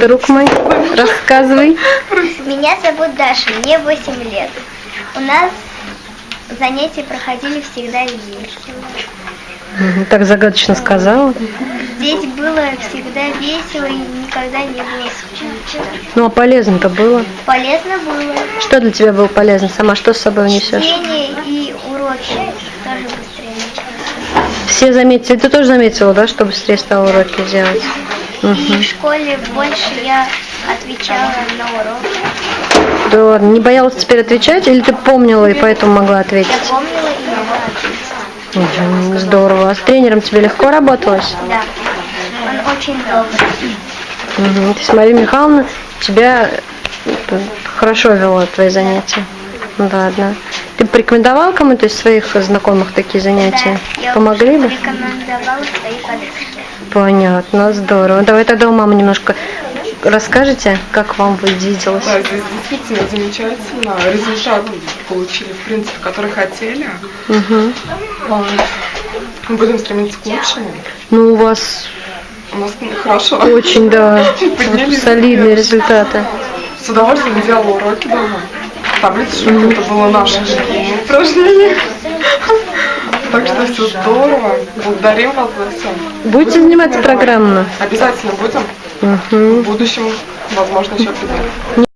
друг мой? Рассказывай. Меня зовут Даша, мне 8 лет. У нас занятия проходили всегда весело. Так загадочно сказала. Здесь было всегда весело и никогда не было скучно. Ну, а полезно-то было. Полезно было. Что для тебя было полезно? Сама что с собой унесешь? Чтение и уроки тоже быстрее началось. Все заметили, ты тоже заметила, да, что быстрее стала уроки делать? Мгм. в школе больше я отвечала на уроки. Да ладно, не боялась теперь отвечать, или ты помнила и поэтому могла Я ответить? помнила и могла ответить. Мгм, Здорово. А с тренером тебе легко работалось? Да. Он очень добрый. Мгм. То есть Мария Михайловна тебя э, хорошо вела твои занятия? Ну Ладно. Ты порекомендовал кому-то из своих знакомых такие занятия? Да, я Помогли бы? рекомендовала своей подружке. Понятно, здорово. Давай тогда у мамы немножко расскажете, как вам виделось. Да, здесь действительно замечательно. Результат получили, в принципе, который хотели. Мгм. Вот. Мы будем стремиться к лучшему. Ну, у вас У нас хорошо. очень, да, Поднялись солидные результаты. С удовольствием делала уроки дома. Таблицу, это было наше упражнение. Так что все здорово. Благодарим вас за все. Будете заниматься программно? Обязательно будем. В будущем, возможно, еще придем.